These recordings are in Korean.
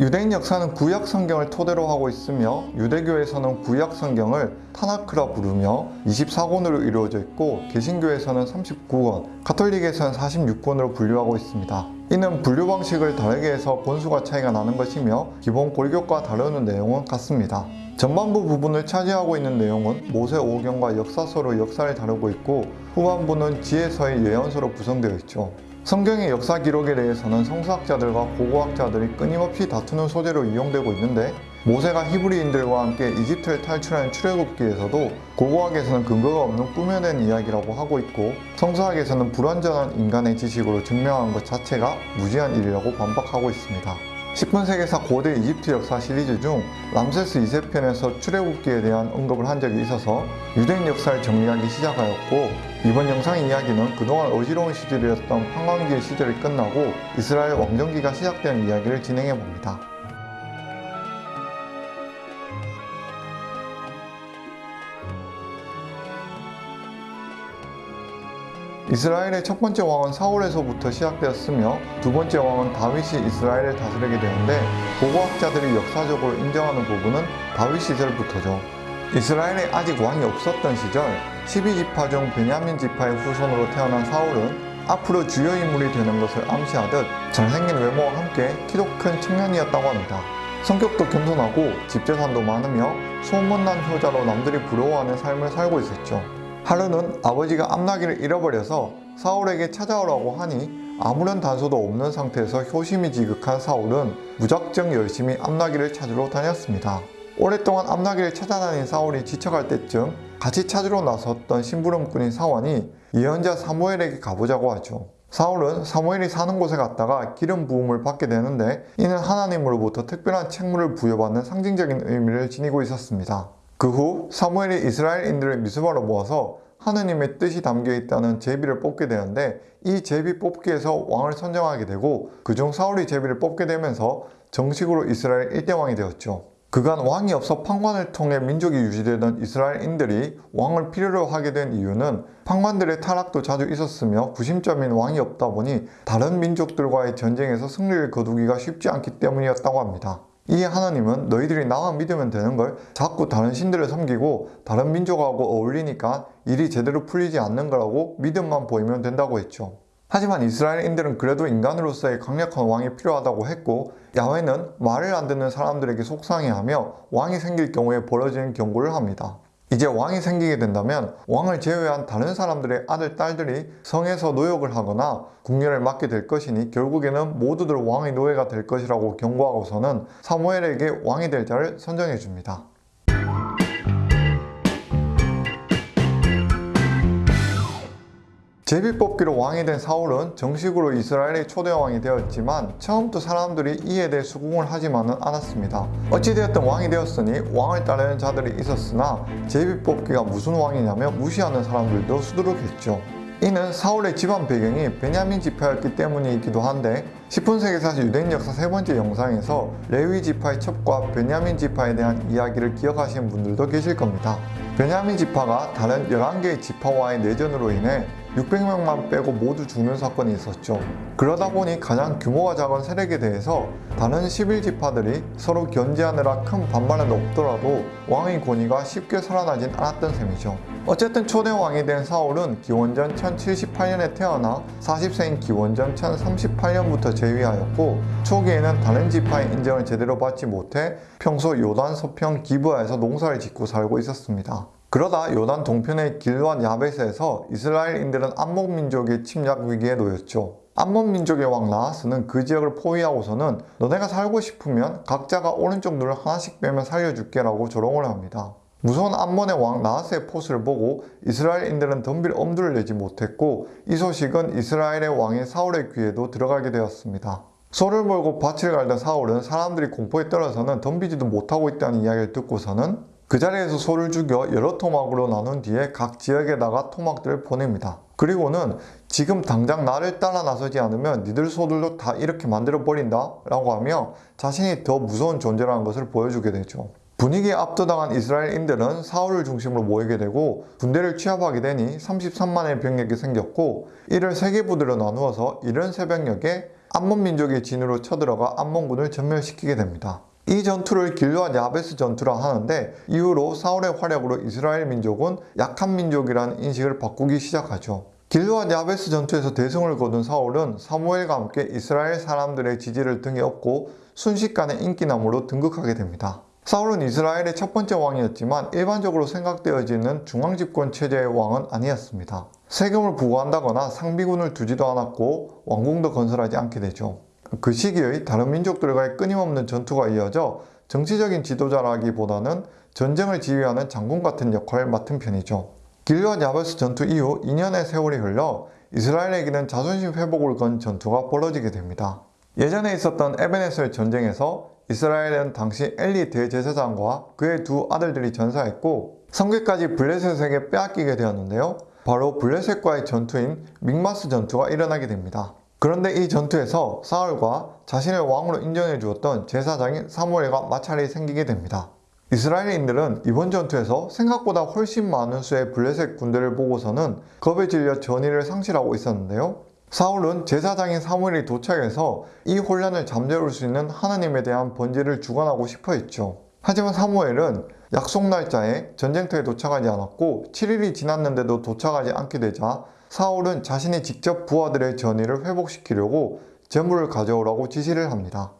유대인 역사는 구약 성경을 토대로 하고 있으며 유대교에서는 구약 성경을 타나크라 부르며 24권으로 이루어져 있고 개신교에서는 39권, 가톨릭에서는 46권으로 분류하고 있습니다. 이는 분류 방식을 다르게 해서 권수가 차이가 나는 것이며 기본 골격과 다루는 내용은 같습니다. 전반부 부분을 차지하고 있는 내용은 모세 오경과 역사서로 역사를 다루고 있고 후반부는 지혜서의 예언서로 구성되어 있죠. 성경의 역사 기록에 대해서는 성서학자들과 고고학자들이 끊임없이 다투는 소재로 이용되고 있는데 모세가 히브리인들과 함께 이집트를 탈출하는 출애굽기에서도 고고학에서는 근거가 없는 꾸며낸 이야기라고 하고 있고 성서학에서는 불완전한 인간의 지식으로 증명한 것 자체가 무지한 일이라고 반박하고 있습니다. 10분 세계사 고대 이집트 역사 시리즈 중 람세스 2세 편에서 출애굽기에 대한 언급을 한 적이 있어서 유대인 역사를 정리하기 시작하였고 이번 영상 이야기는 그동안 어지러운 시절이었던 판광기의 시절이 끝나고 이스라엘 왕정기가 시작되는 이야기를 진행해 봅니다. 이스라엘의 첫 번째 왕은 사울에서부터 시작되었으며 두 번째 왕은 다윗이 이스라엘을 다스리게 되는데 고고학자들이 역사적으로 인정하는 부분은 다윗 시절부터죠. 이스라엘에 아직 왕이 없었던 시절 12지파 중 베냐민 지파의 후손으로 태어난 사울은 앞으로 주요 인물이 되는 것을 암시하듯 잘생긴 외모와 함께 키도 큰 청년이었다고 합니다. 성격도 겸손하고 집재산도 많으며 소문난 효자로 남들이 부러워하는 삶을 살고 있었죠. 하루는 아버지가 암나기를 잃어버려서 사울에게 찾아오라고 하니 아무런 단서도 없는 상태에서 효심이 지극한 사울은 무작정 열심히 암나기를 찾으러 다녔습니다. 오랫동안 암나기를 찾아다닌 사울이 지쳐갈 때쯤 같이 찾으러 나섰던 심부름꾼인 사원이 예언자 사무엘에게 가보자고 하죠. 사울은 사무엘이 사는 곳에 갔다가 기름 부음을 받게 되는데 이는 하나님으로부터 특별한 책무를 부여받는 상징적인 의미를 지니고 있었습니다. 그 후 사무엘이 이스라엘인들을 미스바로 모아서 하느님의 뜻이 담겨 있다는 제비를 뽑게 되는데 이 제비 뽑기에서 왕을 선정하게 되고 그중 사울이 제비를 뽑게 되면서 정식으로 이스라엘 1대 왕이 되었죠. 그간 왕이 없어 판관을 통해 민족이 유지되던 이스라엘인들이 왕을 필요로 하게 된 이유는 판관들의 타락도 자주 있었으며 구심점인 왕이 없다 보니 다른 민족들과의 전쟁에서 승리를 거두기가 쉽지 않기 때문이었다고 합니다. 이에 하나님은 너희들이 나만 믿으면 되는 걸 자꾸 다른 신들을 섬기고 다른 민족하고 어울리니까 일이 제대로 풀리지 않는 거라고 믿음만 보이면 된다고 했죠. 하지만 이스라엘인들은 그래도 인간으로서의 강력한 왕이 필요하다고 했고 야훼는 말을 안 듣는 사람들에게 속상해하며 왕이 생길 경우에 벌어지는 경고를 합니다. 이제 왕이 생기게 된다면 왕을 제외한 다른 사람들의 아들, 딸들이 성에서 노역을 하거나 국녀를 맡게 될 것이니 결국에는 모두들 왕의 노예가 될 것이라고 경고하고서는 사무엘에게 왕이 될 자를 선정해 줍니다. 제비뽑기로 왕이 된 사울은 정식으로 이스라엘의 초대 왕이 되었지만 처음부터 사람들이 이에 대해 수긍을 하지만은 않았습니다. 어찌되었든 왕이 되었으니 왕을 따르는 자들이 있었으나 제비뽑기가 무슨 왕이냐며 무시하는 사람들도 수두룩했죠. 이는 사울의 집안 배경이 베냐민 지파였기 때문이기도 한데 10분 세계사 유대인 역사 세 번째 영상에서 레위 지파의 첩과 베냐민 지파에 대한 이야기를 기억하시는 분들도 계실 겁니다. 베냐민 지파가 다른 11개의 지파와의 내전으로 인해 600명만 빼고 모두 죽는 사건이 있었죠. 그러다 보니 가장 규모가 작은 세력에 대해서 다른 11지파들이 서로 견제하느라 큰 반발은 없더라도 왕의 권위가 쉽게 살아나진 않았던 셈이죠. 어쨌든 초대 왕이 된 사울은 기원전 1078년에 태어나 40세인 기원전 1038년부터 재위하였고 초기에는 다른 지파의 인정을 제대로 받지 못해 평소 요단 서평 기브아에서 농사를 짓고 살고 있었습니다. 그러다 요단 동편의 길완 야베스에서 이스라엘인들은 암몬 민족의 침략 위기에 놓였죠. 암몬 민족의 왕 라하스는 그 지역을 포위하고서는 너네가 살고 싶으면 각자가 오른쪽 눈을 하나씩 빼면 살려줄게 라고 조롱을 합니다. 무서운 암몬의 왕 나하스의 포스를 보고 이스라엘인들은 덤빌 엄두를 내지 못했고 이 소식은 이스라엘의 왕인 사울의 귀에도 들어가게 되었습니다. 소를 몰고 밭을 갈던 사울은 사람들이 공포에 떨어서는 덤비지도 못하고 있다는 이야기를 듣고서는 그 자리에서 소를 죽여 여러 토막으로 나눈 뒤에 각 지역에다가 토막들을 보냅니다. 그리고는 지금 당장 나를 따라 나서지 않으면 니들 소들도 다 이렇게 만들어 버린다 라고 하며 자신이 더 무서운 존재라는 것을 보여주게 되죠. 분위기에 압도당한 이스라엘인들은 사울을 중심으로 모이게 되고 군대를 취합하게 되니 33만의 병력이 생겼고 이를 세개 부대로 나누어서 이른 새벽녘에 암몬 민족의 진으로 쳐들어가 암몬군을 전멸시키게 됩니다. 이 전투를 길르앗 야베스 전투라 하는데 이후로 사울의 활약으로 이스라엘 민족은 약한 민족이라는 인식을 바꾸기 시작하죠. 길르앗 야베스 전투에서 대승을 거둔 사울은 사무엘과 함께 이스라엘 사람들의 지지를 등에 업고 순식간에 인기나무로 등극하게 됩니다. 사울은 이스라엘의 첫 번째 왕이었지만 일반적으로 생각되어지는 중앙집권 체제의 왕은 아니었습니다. 세금을 부과한다거나 상비군을 두지도 않았고 왕궁도 건설하지 않게 되죠. 그 시기의 다른 민족들과의 끊임없는 전투가 이어져 정치적인 지도자라기보다는 전쟁을 지휘하는 장군 같은 역할을 맡은 편이죠. 길르앗 야베스 전투 이후 2년의 세월이 흘러 이스라엘에게는 자존심 회복을 건 전투가 벌어지게 됩니다. 예전에 있었던 에베네셀 전쟁에서 이스라엘은 당시 엘리 대제사장과 그의 두 아들들이 전사했고 성계까지 블레셋에게 빼앗기게 되었는데요. 바로 블레셋과의 전투인 믹마스 전투가 일어나게 됩니다. 그런데 이 전투에서 사울과 자신을 왕으로 인정해 주었던 제사장인 사무엘과 마찰이 생기게 됩니다. 이스라엘인들은 이번 전투에서 생각보다 훨씬 많은 수의 블레셋 군대를 보고서는 겁에 질려 전의를 상실하고 있었는데요. 사울은 제사장인 사무엘이 도착해서 이 혼란을 잠재울 수 있는 하나님에 대한 번제를 주관하고 싶어 했죠. 하지만 사무엘은 약속 날짜에 전쟁터에 도착하지 않았고 7일이 지났는데도 도착하지 않게 되자 사울은 자신이 직접 부하들의 전의를 회복시키려고 재물을 가져오라고 지시를 합니다.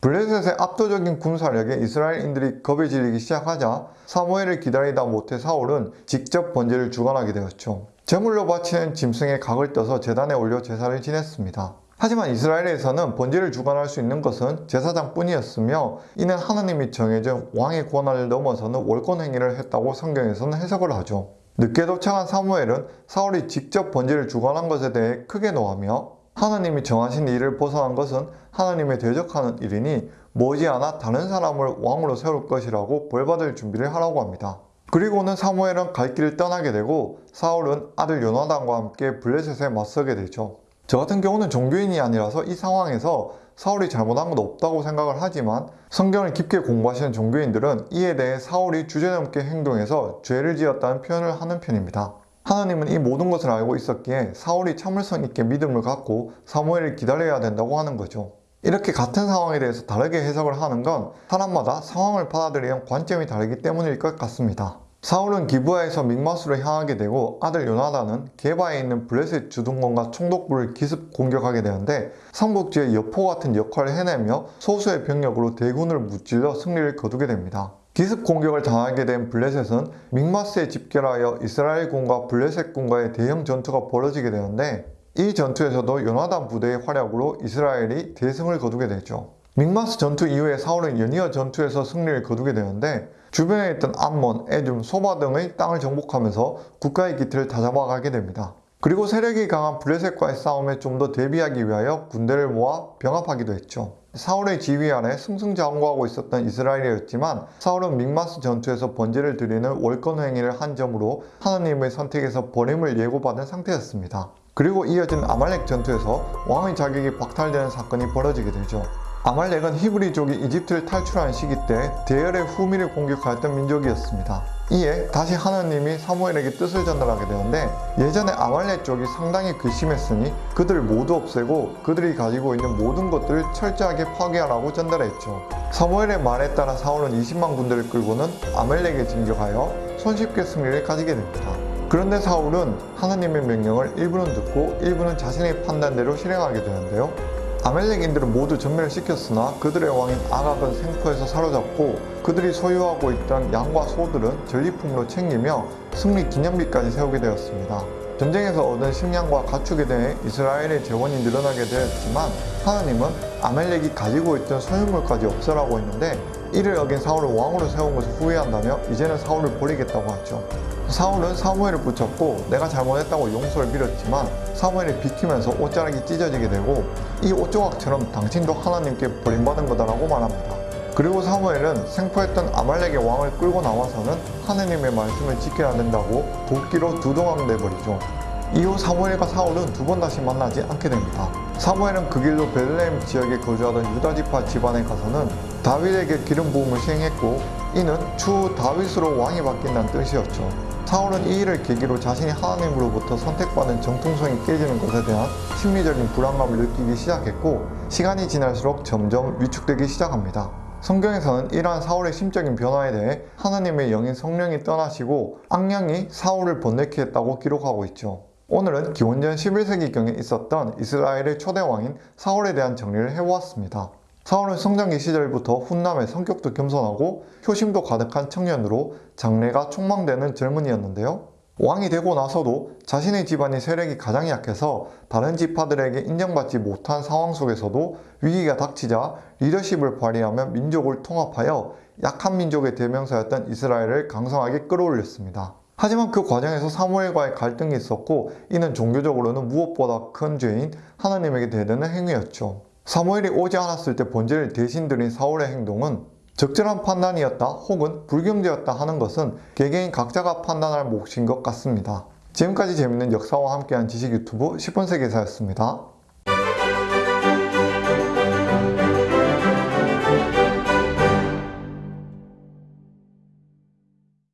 블레셋의 압도적인 군사력에 이스라엘인들이 겁에 질리기 시작하자 사무엘을 기다리다 못해 사울은 직접 번제를 주관하게 되었죠. 제물로 바치는 짐승의 각을 떠서 제단에 올려 제사를 지냈습니다. 하지만 이스라엘에서는 번제를 주관할 수 있는 것은 제사장뿐이었으며 이는 하나님이 정해준 왕의 권한을 넘어서는 월권 행위를 했다고 성경에서는 해석을 하죠. 늦게 도착한 사무엘은 사울이 직접 번제를 주관한 것에 대해 크게 노하며 하나님이 정하신 일을 벗어난 것은 하나님에 대적하는 일이니 머지않아 다른 사람을 왕으로 세울 것이라고 벌받을 준비를 하라고 합니다. 그리고는 사무엘은 갈 길을 떠나게 되고 사울은 아들 요나단과 함께 블레셋에 맞서게 되죠. 저 같은 경우는 종교인이 아니라서 이 상황에서 사울이 잘못한 건 없다고 생각을 하지만 성경을 깊게 공부하시는 종교인들은 이에 대해 사울이 주제넘게 행동해서 죄를 지었다는 표현을 하는 편입니다. 하나님은 이 모든 것을 알고 있었기에 사울이 참을성 있게 믿음을 갖고 사무엘을 기다려야 된다고 하는 거죠. 이렇게 같은 상황에 대해서 다르게 해석을 하는 건 사람마다 상황을 받아들이는 관점이 다르기 때문일 것 같습니다. 사울은 기브아에서 믹마스로 향하게 되고 아들 요나단은 게바에 있는 블레셋 주둔권과 총독부를 기습 공격하게 되는데 삼국지의 여포 같은 역할을 해내며 소수의 병력으로 대군을 무찔러 승리를 거두게 됩니다. 기습 공격을 당하게 된 블레셋은 믹마스에 집결하여 이스라엘군과 블레셋군과의 대형 전투가 벌어지게 되는데 이 전투에서도 요나단 부대의 활약으로 이스라엘이 대승을 거두게 되죠. 믹마스 전투 이후에 사울은 연이어 전투에서 승리를 거두게 되는데 주변에 있던 암몬, 에줌, 소바 등의 땅을 정복하면서 국가의 기틀을 다잡아가게 됩니다. 그리고 세력이 강한 블레셋과의 싸움에 좀 더 대비하기 위하여 군대를 모아 병합하기도 했죠. 사울의 지휘 아래 승승장구하고 있었던 이스라엘이었지만 사울은 믹마스 전투에서 번제를 드리는 월권 행위를 한 점으로 하나님의 선택에서 버림을 예고받은 상태였습니다. 그리고 이어진 아말렉 전투에서 왕의 자격이 박탈되는 사건이 벌어지게 되죠. 아말렉은 히브리족이 이집트를 탈출한 시기 때 대열의 후미를 공격하였던 민족이었습니다. 이에 다시 하나님이 사무엘에게 뜻을 전달하게 되는데 예전에 아말렉 족이 상당히 괘씸했으니 그들을 모두 없애고 그들이 가지고 있는 모든 것들을 철저하게 파괴하라고 전달했죠. 사무엘의 말에 따라 사울은 20만 군대를 끌고는 아말렉에 진격하여 손쉽게 승리를 가지게 됩니다. 그런데 사울은 하나님의 명령을 일부는 듣고 일부는 자신의 판단대로 실행하게 되는데요. 아멜렉인들은 모두 전멸을 시켰으나 그들의 왕인 아각은 생포에서 사로잡고 그들이 소유하고 있던 양과 소들은 전리품으로 챙기며 승리 기념비까지 세우게 되었습니다. 전쟁에서 얻은 식량과 가축에 대해 이스라엘의 재원이 늘어나게 되었지만 하나님은 아멜렉이 가지고 있던 소유물까지 없애라고 했는데 이를 어긴 사울을 왕으로 세운 것을 후회한다며 이제는 사울을 버리겠다고 하죠. 사울은 사무엘을 붙였고 내가 잘못했다고 용서를 빌었지만 사무엘이 비키면서 옷자락이 찢어지게 되고 이 옷조각처럼 당신도 하나님께 버림받은 거다라고 말합니다. 그리고 사무엘은 생포했던 아말렉의 왕을 끌고 나와서는 하나님의 말씀을 지켜야 된다고 도끼로 두동강 내버리죠. 이후 사무엘과 사울은 두 번 다시 만나지 않게 됩니다. 사무엘은 그 길로 베들레헴 지역에 거주하던 유다지파 집안에 가서는 다윗에게 기름 부음을 시행했고 이는 추후 다윗으로 왕이 바뀐다는 뜻이었죠. 사울은 이 일을 계기로 자신이 하나님으로부터 선택받은 정통성이 깨지는 것에 대한 심리적인 불안감을 느끼기 시작했고 시간이 지날수록 점점 위축되기 시작합니다. 성경에서는 이러한 사울의 심적인 변화에 대해 하나님의 영인 성령이 떠나시고 악령이 사울을 번뇌케 했다고 기록하고 있죠. 오늘은 기원전 11세기경에 있었던 이스라엘의 초대 왕인 사울에 대한 정리를 해보았습니다. 사울은 성장기 시절부터 훈남의 성격도 겸손하고 효심도 가득한 청년으로 장래가 촉망되는 젊은이였는데요. 왕이 되고 나서도 자신의 집안의 세력이 가장 약해서 다른 지파들에게 인정받지 못한 상황 속에서도 위기가 닥치자 리더십을 발휘하며 민족을 통합하여 약한 민족의 대명사였던 이스라엘을 강성하게 끌어올렸습니다. 하지만 그 과정에서 사무엘과의 갈등이 있었고 이는 종교적으로는 무엇보다 큰 죄인 하나님에게 대드는 행위였죠. 사무엘이 오지 않았을 때 본질을 대신 드린 사울의 행동은 적절한 판단이었다 혹은 불경제였다 하는 것은 개개인 각자가 판단할 몫인 것 같습니다. 지금까지 재밌는 역사와 함께한 지식 유튜브 10분 세계사였습니다.